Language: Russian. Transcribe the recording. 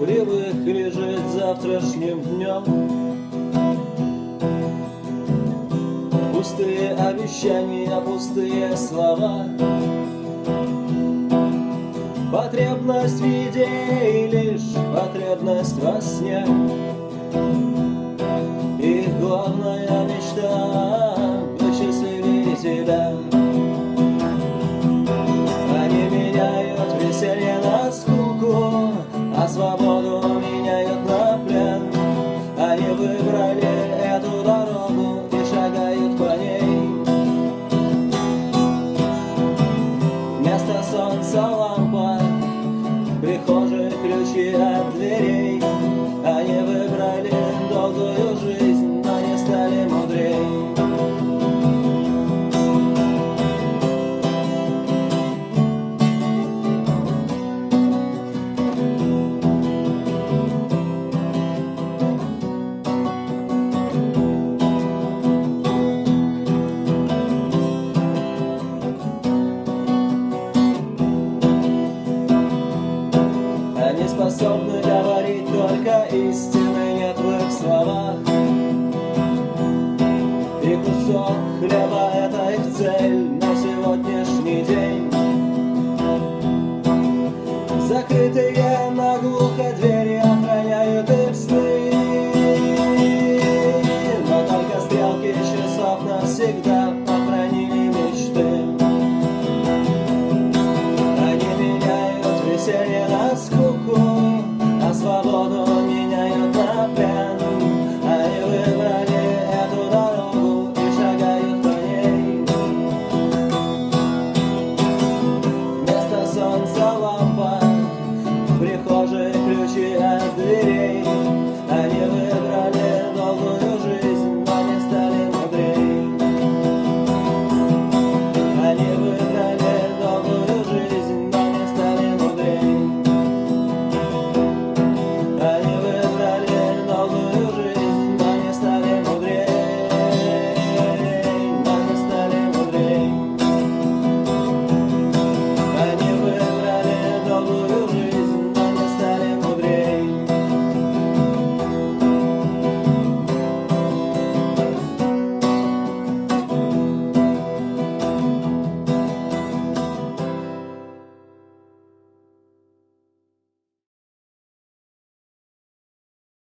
привык ли жить завтрашним днем? Пустые обещания, пустые слова. Потребность в еде и лишь потребность во сне. И главная мечта — посчастливее тебя Они меняют веселье на скуку, а свободу выбрали эту дорогу и шагают по ней Вместо солнца лампа В ключи от дверей не способны говорить только истины нет в их словах. И кусок хлеба — это их цель на сегодняшний день. Закрытые наглухо двери охраняют их сны, но только стрелки часов навсегда охранили мечты. Они меняют веселье